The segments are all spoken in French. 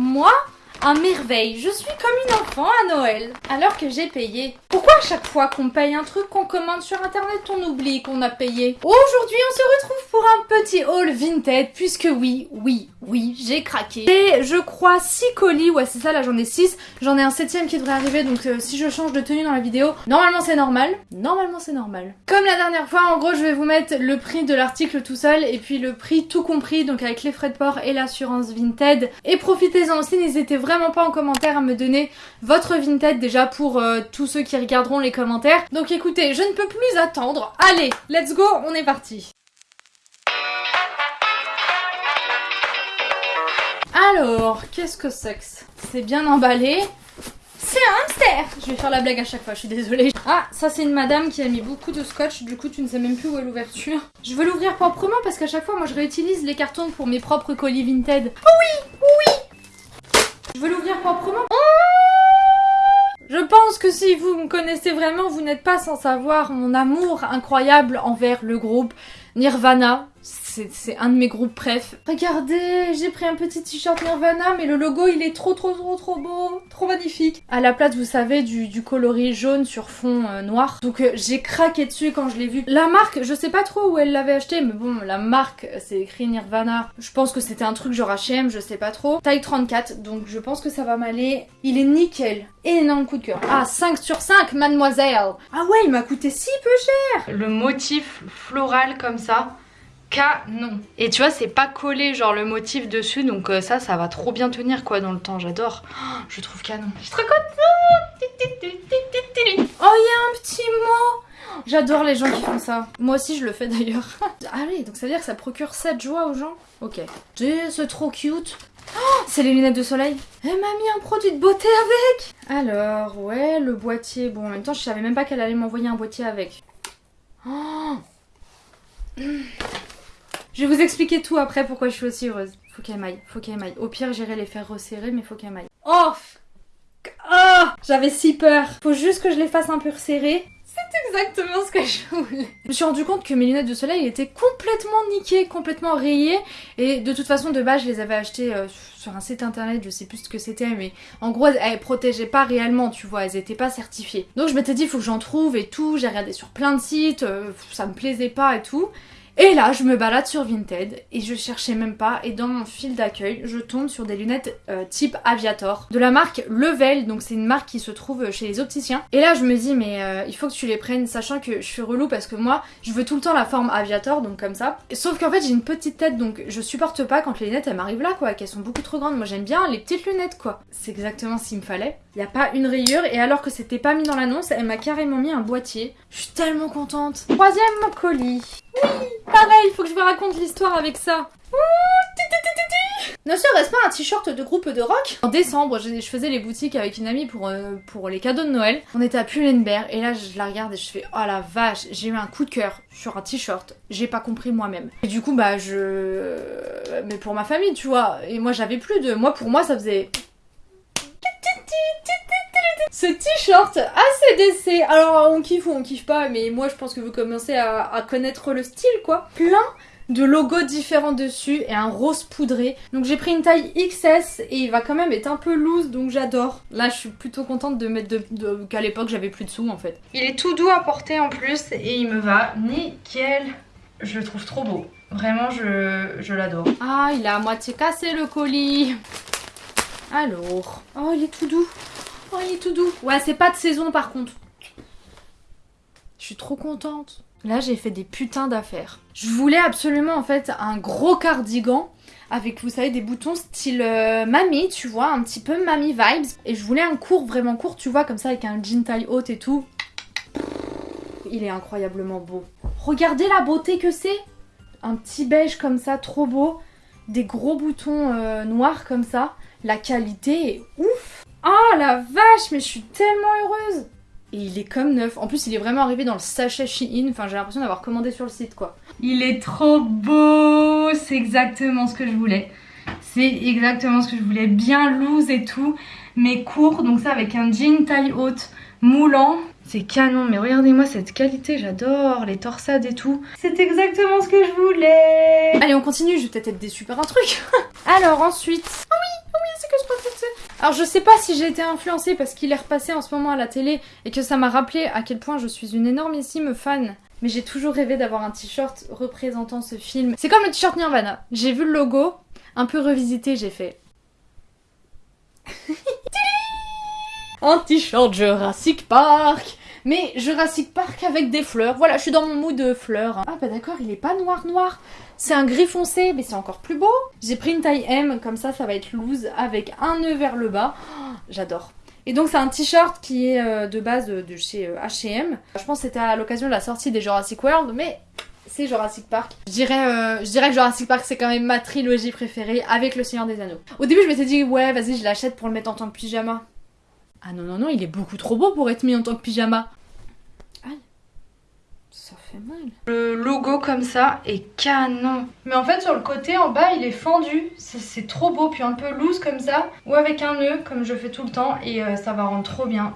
Moi un merveille, je suis comme une enfant à Noël, alors que j'ai payé. Pourquoi à chaque fois qu'on paye un truc qu'on commande sur internet, on oublie qu'on a payé? Aujourd'hui, on se retrouve pour un petit haul vintage, puisque oui, oui, oui, j'ai craqué. Et je crois 6 colis, ouais c'est ça, là j'en ai 6. J'en ai un septième qui devrait arriver, donc euh, si je change de tenue dans la vidéo, normalement c'est normal. Normalement c'est normal. Comme la dernière fois, en gros je vais vous mettre le prix de l'article tout seul, et puis le prix tout compris, donc avec les frais de port et l'assurance Vinted. Et profitez-en aussi, n'hésitez vraiment pas en commentaire à me donner votre Vinted déjà pour euh, tous ceux qui regarderont les commentaires. Donc écoutez, je ne peux plus attendre. Allez, let's go, on est parti. Alors, qu'est-ce que c'est C'est bien emballé. C'est un hamster Je vais faire la blague à chaque fois, je suis désolée. Ah, ça c'est une madame qui a mis beaucoup de scotch, du coup tu ne sais même plus où est l'ouverture. Je veux l'ouvrir proprement parce qu'à chaque fois moi je réutilise les cartons pour mes propres colis Vinted. Oh oui proprement. Je pense que si vous me connaissez vraiment, vous n'êtes pas sans savoir mon amour incroyable envers le groupe Nirvana c'est un de mes groupes préf. Regardez, j'ai pris un petit t-shirt Nirvana, mais le logo il est trop trop trop trop beau, trop magnifique. À la place, vous savez, du, coloris jaune sur fond euh, noir. Donc euh, j'ai craqué dessus quand je l'ai vu. La marque, je sais pas trop où elle l'avait acheté, mais bon, la marque, c'est écrit Nirvana. Je pense que c'était un truc genre H&M, je sais pas trop. Taille 34, donc je pense que ça va m'aller. Il est nickel. Énorme coup de cœur. Ah, 5 sur 5, mademoiselle. Ah ouais, il m'a coûté si peu cher. Le motif floral comme ça canon. Et tu vois, c'est pas collé genre le motif dessus, donc euh, ça, ça va trop bien tenir quoi dans le temps, j'adore. Oh, je trouve canon. Je suis trop contente Oh, il y a un petit mot J'adore les gens qui font ça. Moi aussi, je le fais d'ailleurs. ah oui, donc ça veut dire que ça procure cette joie aux gens? Ok. C'est trop cute. Oh, c'est les lunettes de soleil. Elle m'a mis un produit de beauté avec. Alors, ouais, le boîtier. Bon, en même temps, je savais même pas qu'elle allait m'envoyer un boîtier avec. Oh je vais vous expliquer tout après pourquoi je suis aussi heureuse. Faut qu'elle m'aille, faut qu'elle m'aille. Au pire, j'irai les faire resserrer, mais faut qu'elle m'aille. Oh Oh J'avais si peur. Faut juste que je les fasse un peu resserrer. C'est exactement ce que je voulais. Je me suis rendu compte que mes lunettes de soleil étaient complètement niquées, complètement rayées. Et de toute façon, de base, je les avais achetées euh, sur un site internet, je sais plus ce que c'était, mais en gros, elles protégeaient pas réellement, tu vois, elles étaient pas certifiées. Donc je m'étais dit, faut que j'en trouve et tout. J'ai regardé sur plein de sites, euh, ça me plaisait pas et tout. Et là, je me balade sur Vinted et je cherchais même pas. Et dans mon fil d'accueil, je tombe sur des lunettes euh, type Aviator de la marque Level. Donc c'est une marque qui se trouve chez les opticiens. Et là, je me dis, mais euh, il faut que tu les prennes, sachant que je suis relou parce que moi, je veux tout le temps la forme Aviator, donc comme ça. Sauf qu'en fait, j'ai une petite tête, donc je supporte pas quand les lunettes elles m'arrivent là, quoi, qu'elles sont beaucoup trop grandes. Moi, j'aime bien les petites lunettes, quoi. C'est exactement ce qu'il me fallait. Il n'y a pas une rayure et alors que c'était pas mis dans l'annonce, elle m'a carrément mis un boîtier. Je suis tellement contente. Troisième colis. Oui, pareil, il faut que je vous raconte l'histoire avec ça. Ne serait-ce pas un t-shirt de groupe de rock? En décembre, je, faisais les boutiques avec une amie pour, euh, pour les cadeaux de Noël. On était à Pull&Bear et là je la regarde et je fais oh la vache, j'ai eu un coup de cœur sur un t-shirt. J'ai pas compris moi-même. Et du coup bah je mais pour ma famille, tu vois. Et moi j'avais plus de moi pour moi ça faisait ce t-shirt ACDC, alors on kiffe ou on kiffe pas, mais moi je pense que vous commencez à, connaître le style quoi. Plein de logos différents dessus et un rose poudré. Donc j'ai pris une taille XS et il va quand même être un peu loose donc j'adore. Là je suis plutôt contente de mettre de, qu'à l'époque j'avais plus de sous en fait. Il est tout doux à porter en plus et il me va nickel. Je le trouve trop beau. Vraiment je, je l'adore. Ah il a à moitié cassé le colis. Alors. Oh il est tout doux. Oh, il est tout doux. Ouais, c'est pas de saison par contre. Je suis trop contente. Là, j'ai fait des putains d'affaires. Je voulais absolument en fait un gros cardigan avec, vous savez, des boutons style euh, mamie, tu vois, un petit peu mamie vibes. Et je voulais un court, vraiment court, tu vois, comme ça, avec un jean taille haute et tout. Il est incroyablement beau. Regardez la beauté que c'est Un petit beige comme ça, trop beau. Des gros boutons euh, noirs comme ça. La qualité est ouf Oh la vache, mais je suis tellement heureuse Et il est comme neuf. En plus, il est vraiment arrivé dans le sachet Shein. Enfin, j'ai l'impression d'avoir commandé sur le site, quoi. Il est trop beau C'est exactement ce que je voulais. C'est exactement ce que je voulais. Bien loose et tout, mais court. Donc ça, avec un jean taille haute, moulant. C'est canon, mais regardez-moi cette qualité, j'adore les torsades et tout. C'est exactement ce que je voulais. Allez, on continue, je vais peut-être être déçue par un truc. Alors ensuite... Ah oui, ah oui, c'est que je pense que Alors je sais pas si j'ai été influencée parce qu'il est repassé en ce moment à la télé et que ça m'a rappelé à quel point je suis une énormissime fan mais j'ai toujours rêvé d'avoir un t-shirt représentant ce film. C'est comme le t-shirt Nirvana. J'ai vu le logo, un peu revisité, j'ai fait. un t-shirt Jurassic Park mais Jurassic Park avec des fleurs. Voilà, je suis dans mon mood de fleurs. Ah bah d'accord, il est pas noir noir. C'est un gris foncé, mais c'est encore plus beau. J'ai pris une taille M, comme ça, ça va être loose, avec un nœud vers le bas. Oh, j'adore. Et donc c'est un t-shirt qui est euh, de base de, chez H&M. Je pense que c'était à l'occasion de la sortie des Jurassic World, mais c'est Jurassic Park. Je dirais, euh, je dirais que Jurassic Park c'est quand même ma trilogie préférée avec Le Seigneur des Anneaux. Au début je m'étais dit ouais vas-y je l'achète pour le mettre en tant que pyjama. Ah non non non il est beaucoup trop beau pour être mis en tant que pyjama. Ça fait mal. Le logo comme ça est canon. Mais en fait sur le côté en bas il est fendu. C'est trop beau. Puis un peu loose comme ça. Ou avec un nœud comme je fais tout le temps. Et euh, ça va rendre trop bien.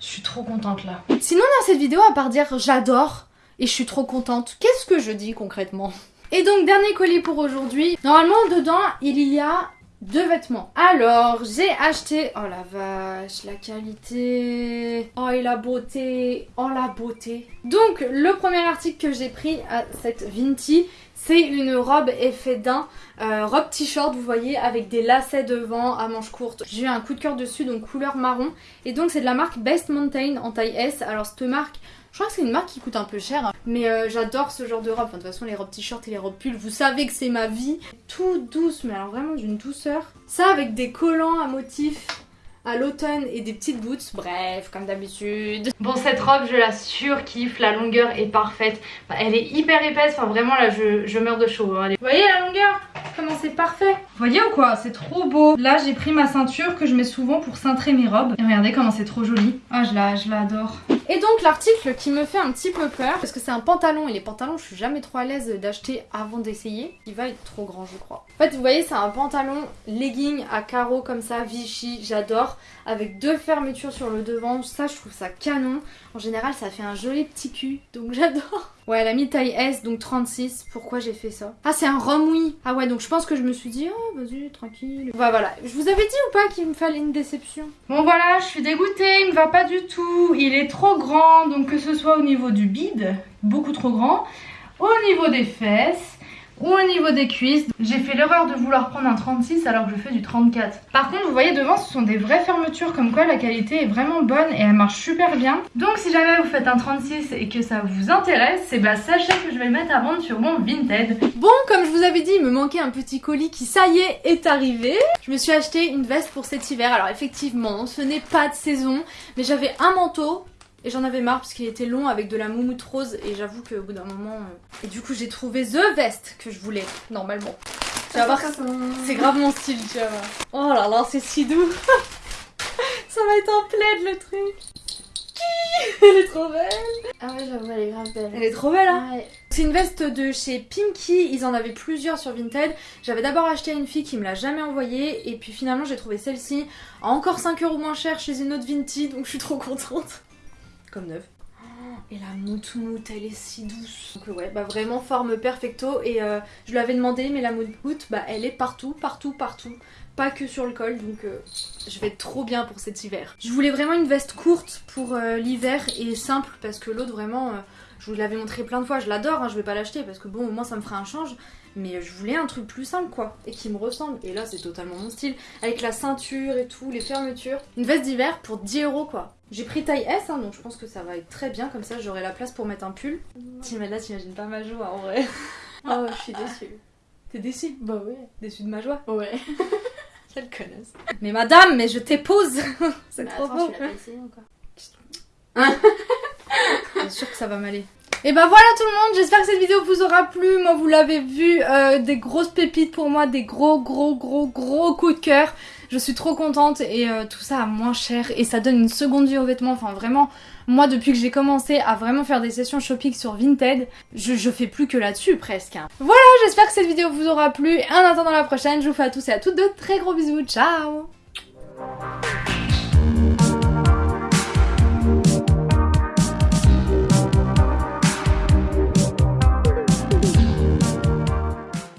Je suis trop contente là. Sinon dans cette vidéo à part dire j'adore et je suis trop contente, qu'est-ce que je dis concrètement? Et donc dernier colis pour aujourd'hui. Normalement dedans il y a deux vêtements. Alors, j'ai acheté... Oh la vache, la qualité... Oh et la beauté... Oh la beauté Donc, le premier article que j'ai pris à cette Vinti, c'est une robe effet d'un, euh, robe t-shirt, vous voyez, avec des lacets devant à manches courtes. J'ai eu un coup de cœur dessus, donc couleur marron. Et donc, c'est de la marque Best Mountain en taille S. Alors, cette marque... Je crois que c'est une marque qui coûte un peu cher, hein. mais euh, j'adore ce genre de robe. Enfin, de toute façon, les robes t-shirt et les robes pulls, vous savez que c'est ma vie. Tout douce, mais alors vraiment d'une douceur. Ça avec des collants à motifs à l'automne et des petites boots, bref, comme d'habitude. Bon, cette robe, je la surkiffe, la longueur est parfaite. elle est hyper épaisse, enfin vraiment là, je, meurs de chaud. Hein. Vous voyez la longueur? Comment c'est parfait Vous voyez ou quoi? C'est trop beau. Là, j'ai pris ma ceinture que je mets souvent pour cintrer mes robes. Et regardez comment c'est trop joli. Ah, je la, je l'adore. Et donc l'article qui me fait un petit peu peur, parce que c'est un pantalon, et les pantalons je suis jamais trop à l'aise d'acheter avant d'essayer. Il va être trop grand je crois. En fait vous voyez c'est un pantalon legging à carreaux comme ça, Vichy, j'adore. Avec deux fermetures sur le devant, ça je trouve ça canon. En général ça fait un joli petit cul, donc j'adore. Ouais, elle a mis taille S, donc 36. Pourquoi j'ai fait ça? Ah, c'est un rhum, oui. Ah ouais, donc je pense que je me suis dit, oh, vas-y, tranquille. Voilà, voilà. Je vous avais dit ou pas qu'il me fallait une déception? Bon, voilà, je suis dégoûtée, il me va pas du tout. Il est trop grand, donc que ce soit au niveau du bide, beaucoup trop grand, au niveau des fesses, ou au niveau des cuisses. J'ai fait l'erreur de vouloir prendre un 36 alors que je fais du 34. Par contre, vous voyez devant, ce sont des vraies fermetures comme quoi la qualité est vraiment bonne et elle marche super bien. Donc si jamais vous faites un 36 et que ça vous intéresse, c'est bah sachez que je vais le mettre à vendre sur mon Vinted. Bon, comme je vous avais dit, il me manquait un petit colis qui, ça y est, est arrivé. Je me suis acheté une veste pour cet hiver. Alors effectivement, ce n'est pas de saison, mais j'avais un manteau et j'en avais marre parce qu'il était long avec de la moumoute rose et j'avoue qu'au bout d'un moment... Euh, et du coup j'ai trouvé The Vest que je voulais, normalement. Tu vas voir, c'est grave mon style, tu vas voir. Oh là là, c'est si doux Ça va être en plaid le truc Elle est trop belle Ah ouais, j'avoue, elle est grave belle. Elle est trop belle, hein C'est une veste de chez Pinky, ils en avaient plusieurs sur Vinted. J'avais d'abord acheté à une fille qui me l'a jamais envoyée, et puis finalement j'ai trouvé celle-ci à encore 5 euros moins cher chez une autre Vinted, donc je suis trop contente comme neuf. Et la moutoute, elle est si douce. Donc ouais, bah vraiment forme perfecto. Et euh, je lui avais demandé, mais la moutoute, bah elle est partout, partout, partout. Pas que sur le col, donc euh, je vais être trop bien pour cet hiver. Je voulais vraiment une veste courte pour euh, l'hiver et simple parce que l'autre vraiment, je vous l'avais montré plein de fois, je l'adore, hein, je vais pas l'acheter parce que bon au moins ça me fera un change. Mais je voulais un truc plus simple quoi, et qui me ressemble. Et là c'est totalement mon style, avec la ceinture et tout, les fermetures. Une veste d'hiver pour 10 euros quoi. J'ai pris taille S, hein, donc je pense que ça va être très bien, comme ça j'aurai la place pour mettre un pull. Là t'imagines pas ma joie en vrai. Oh je suis déçue. T'es déçue? Bah ouais. Déçue de ma joie? Ouais. Quelle connasse. Mais madame, mais je t'épouse C'est trop beau. Tu l'as pas essayé encore. Bien sûr que ça va m'aller. Et bah voilà tout le monde, j'espère que cette vidéo vous aura plu. Moi vous l'avez vu, euh, des grosses pépites pour moi, des gros gros gros gros coups de cœur. Je suis trop contente et euh, tout ça à moins cher et ça donne une seconde vie aux vêtements. Enfin vraiment, moi depuis que j'ai commencé à vraiment faire des sessions shopping sur Vinted, je, je fais plus que là-dessus presque. Hein. Voilà, j'espère que cette vidéo vous aura plu. En attendant la prochaine, je vous fais à tous et à toutes de très gros bisous. Ciao